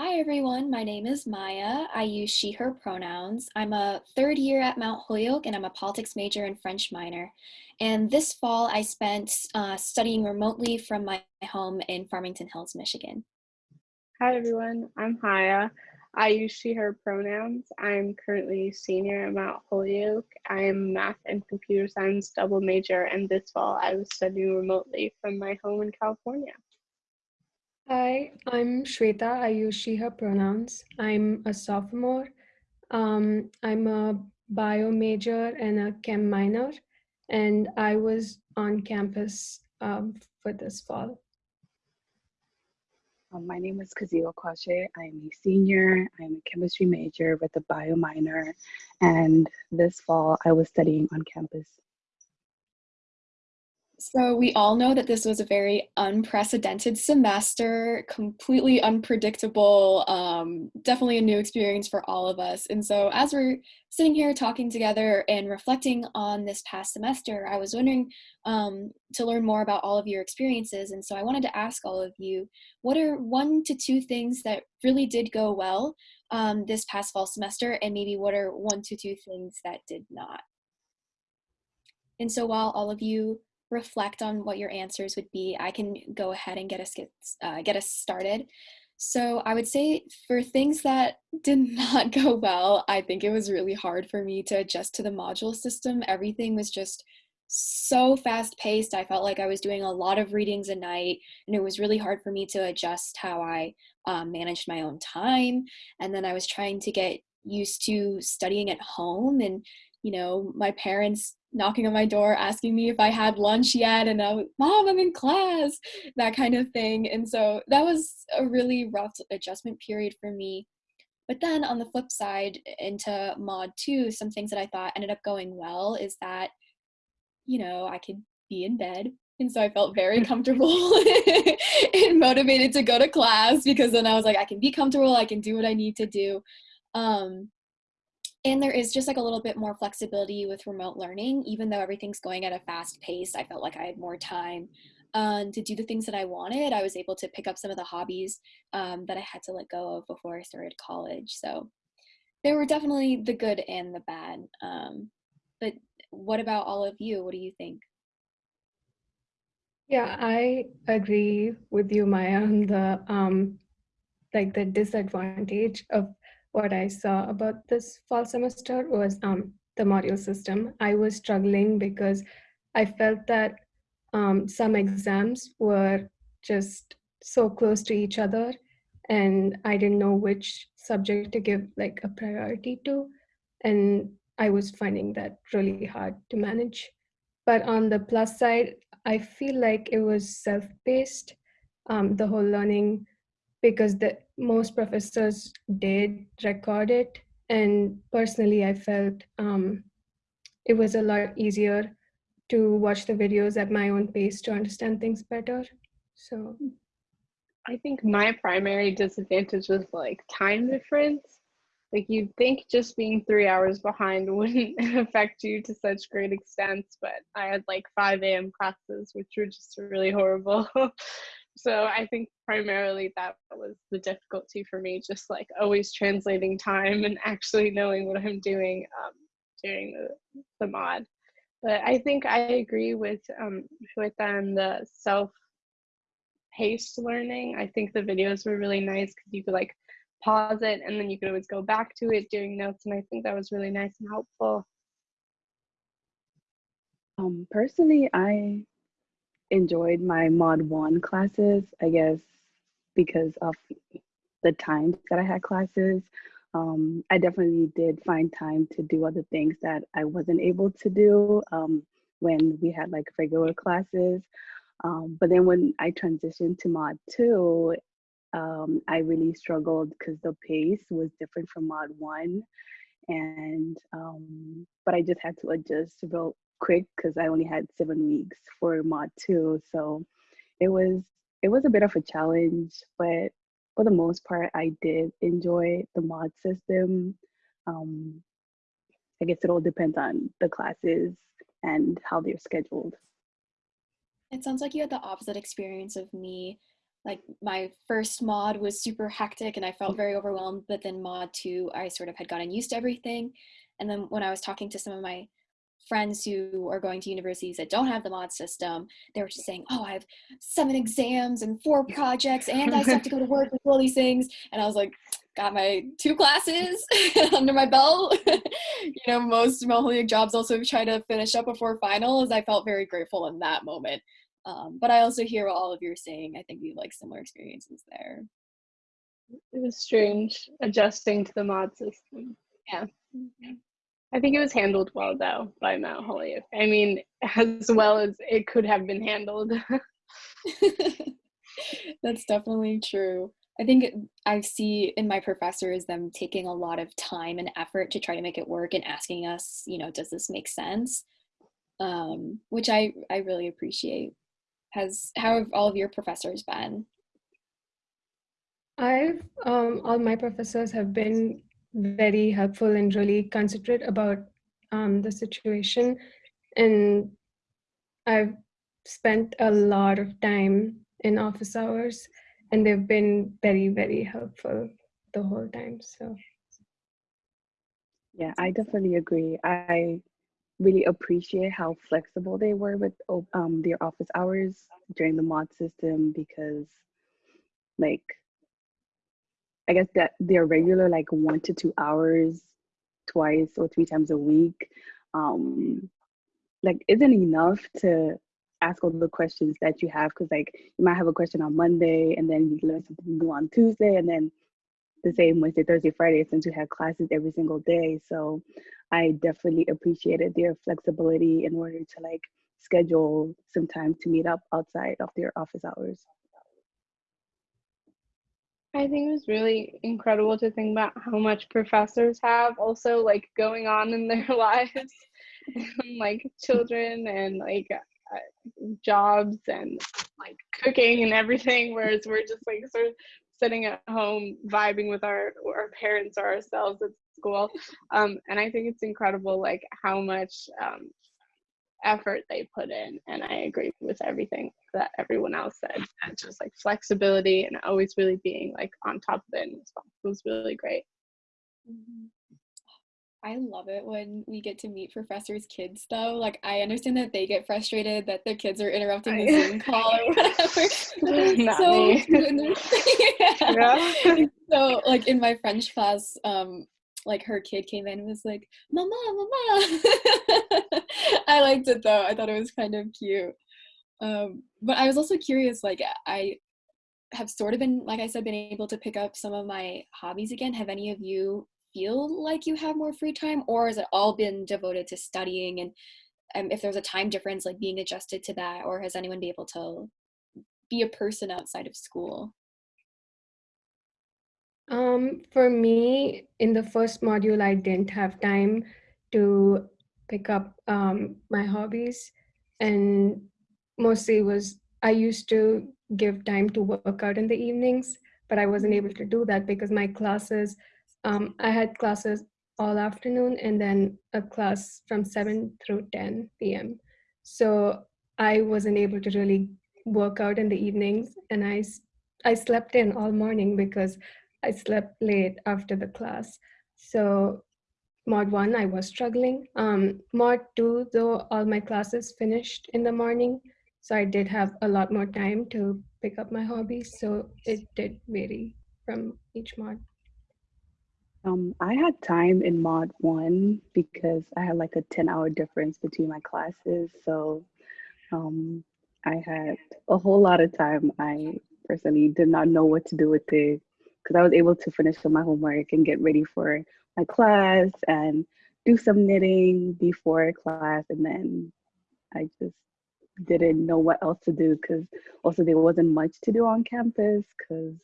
Hi everyone, my name is Maya. I use she, her pronouns. I'm a third year at Mount Holyoke and I'm a politics major and French minor. And this fall I spent uh, studying remotely from my home in Farmington Hills, Michigan. Hi everyone, I'm Haya. I use she, her pronouns. I'm currently senior at Mount Holyoke. I am math and computer science double major and this fall I was studying remotely from my home in California. Hi, I'm Shweta. I use she, her pronouns. I'm a sophomore. Um, I'm a bio major and a chem minor, and I was on campus um, for this fall. Um, my name is Kazio Kwashe. I'm a senior. I'm a chemistry major with a bio minor, and this fall I was studying on campus. So we all know that this was a very unprecedented semester, completely unpredictable, um, definitely a new experience for all of us. And so as we're sitting here talking together and reflecting on this past semester, I was wondering um, to learn more about all of your experiences. And so I wanted to ask all of you, what are one to two things that really did go well um, this past fall semester? And maybe what are one to two things that did not? And so while all of you reflect on what your answers would be, I can go ahead and get us get, uh, get us started. So I would say for things that did not go well, I think it was really hard for me to adjust to the module system. Everything was just so fast paced. I felt like I was doing a lot of readings a night, and it was really hard for me to adjust how I um, managed my own time. And then I was trying to get used to studying at home and you know my parents knocking on my door asking me if I had lunch yet and I was, mom I'm in class that kind of thing. And so that was a really rough adjustment period for me. But then on the flip side into mod 2 some things that I thought ended up going well is that you know I could be in bed. And so I felt very comfortable and motivated to go to class because then I was like I can be comfortable. I can do what I need to do. Um, and there is just like a little bit more flexibility with remote learning even though everything's going at a fast pace i felt like i had more time um, to do the things that i wanted i was able to pick up some of the hobbies um, that i had to let go of before i started college. So there were definitely the good and the bad um, but what about all of you? What do you think? Yeah i agree with you maya on the um like the disadvantage of what I saw about this fall semester was um, the module system. I was struggling because I felt that um, some exams were just so close to each other and I didn't know which subject to give like a priority to. And I was finding that really hard to manage. But on the plus side, I feel like it was self-paced, um, the whole learning because the most professors did record it. And personally i felt um, it was a lot easier to watch the videos at my own pace to understand things better. So i think my primary disadvantage was like time difference. Like you'd think just being three hours behind wouldn't affect you to such great extents but i had like 5 a.m classes which were just really horrible so i think primarily that was the difficulty for me just like always translating time and actually knowing what i'm doing um, during the, the mod. But i think i agree with um, with them the self paced learning. I think the videos were really nice because you could like pause it and then you could always go back to it doing notes and i think that was really nice and helpful. Um personally i enjoyed my mod one classes, I guess, because of the times that I had classes. Um, I definitely did find time to do other things that I wasn't able to do um, when we had like regular classes. Um, but then when I transitioned to mod two, um, I really struggled because the pace was different from mod one. And, um, but I just had to adjust real quick because I only had seven weeks for mod two. So it was it was a bit of a challenge, but for the most part, I did enjoy the mod system. Um, I guess it all depends on the classes and how they're scheduled. it sounds like you had the opposite experience of me like my first mod was super hectic and I felt very overwhelmed, but then mod two, I sort of had gotten used to everything. And then when I was talking to some of my friends who are going to universities that don't have the mod system, they were just saying, "Oh, I have seven exams and four projects, and I have to go to work with all these things." And I was like, "Got my two classes under my belt." you know, most Moholic jobs also try to finish up before finals. I felt very grateful in that moment. Um, but I also hear what all of you are saying. I think we have like similar experiences there. It was strange adjusting to the mod system. Yeah. I think it was handled well though by Mount Holyoke. I mean, as well as it could have been handled. That's definitely true. I think I see in my professors them taking a lot of time and effort to try to make it work and asking us, you know, does this make sense? Um, which I I really appreciate. Has how have all of your professors been? I've um, all my professors have been very helpful and really considerate about um, the situation. And I've spent a lot of time in office hours, and they've been very, very helpful the whole time. So, yeah, I definitely agree. I really appreciate how flexible they were with um, their office hours during the mod system because, like, I guess that they're regular, like one to two hours, twice or three times a week, um, like isn't enough to ask all the questions that you have. Cause like you might have a question on Monday and then you learn something new on Tuesday and then the same Wednesday, Thursday, Friday, since we had classes every single day. So I definitely appreciated their flexibility in order to like schedule some time to meet up outside of their office hours. I think it was really incredible to think about how much professors have also like going on in their lives, like children and like uh, jobs and like cooking and everything. Whereas we're just like sort of sitting at home vibing with our our parents or ourselves at school. Um, and I think it's incredible like how much um, effort they put in and i agree with everything that everyone else said and just like flexibility and always really being like on top of it and it was really great mm-hmm. I love it when we get to meet professors' kids, though. Like, I understand that they get frustrated that their kids are interrupting the Zoom call or whatever. so, yeah. yeah. so, like in my French class, um, like her kid came in and was like, "Mama, mama." I liked it though. I thought it was kind of cute. Um, but I was also curious. Like, I have sort of been, like I said, been able to pick up some of my hobbies again. Have any of you feel like you have more free time, or has it all been devoted to studying? And um, if there's a time difference, like being adjusted to that, or has anyone been able to be a person outside of school? Um, for me, in the first module, I didn't have time to pick up um, my hobbies, and mostly was I used to give time to work out in the evenings, but I wasn't able to do that because my classes, um, I had classes all afternoon and then a class from 7 through 10 p.m. So I wasn't able to really work out in the evenings, and I I slept in all morning because I slept late after the class. So mod one, I was struggling. Um, mod two, though, all my classes finished in the morning. So I did have a lot more time to pick up my hobbies. So it did vary from each mod. Um, I had time in mod one because I had like a 10 hour difference between my classes. So um, I had a whole lot of time. I personally did not know what to do with it because I was able to finish my homework and get ready for my class and do some knitting before class. And then I just didn't know what else to do because also there wasn't much to do on campus because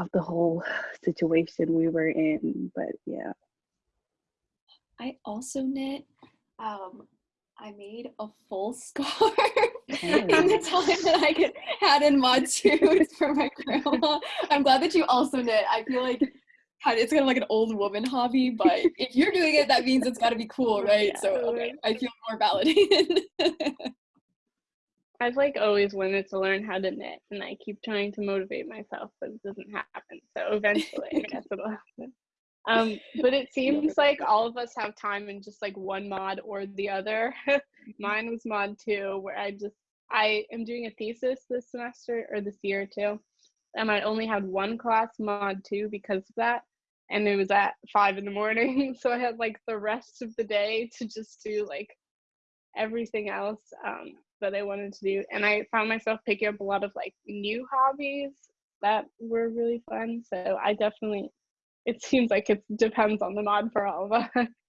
of the whole situation we were in. But yeah. I also knit. Um, I made a full scarf in the time that I could, had in mod two for my grandma. I'm glad that you also knit. I feel like it's kind of like an old woman hobby, but if you're doing it, that means it's got to be cool, right? Yeah, so okay, I feel more validated. I've like always wanted to learn how to knit, and I keep trying to motivate myself, but it doesn't happen. So eventually, I guess it'll happen. Um, but it seems like all of us have time in just like one mod or the other. Mine was mod two, where I just I am doing a thesis this semester or this year too, and I only had one class mod two because of that, and it was at five in the morning, so I had like the rest of the day to just do like everything else um, that I wanted to do, and I found myself picking up a lot of like new hobbies that were really fun. So I definitely it seems like it depends on the mod for all of us.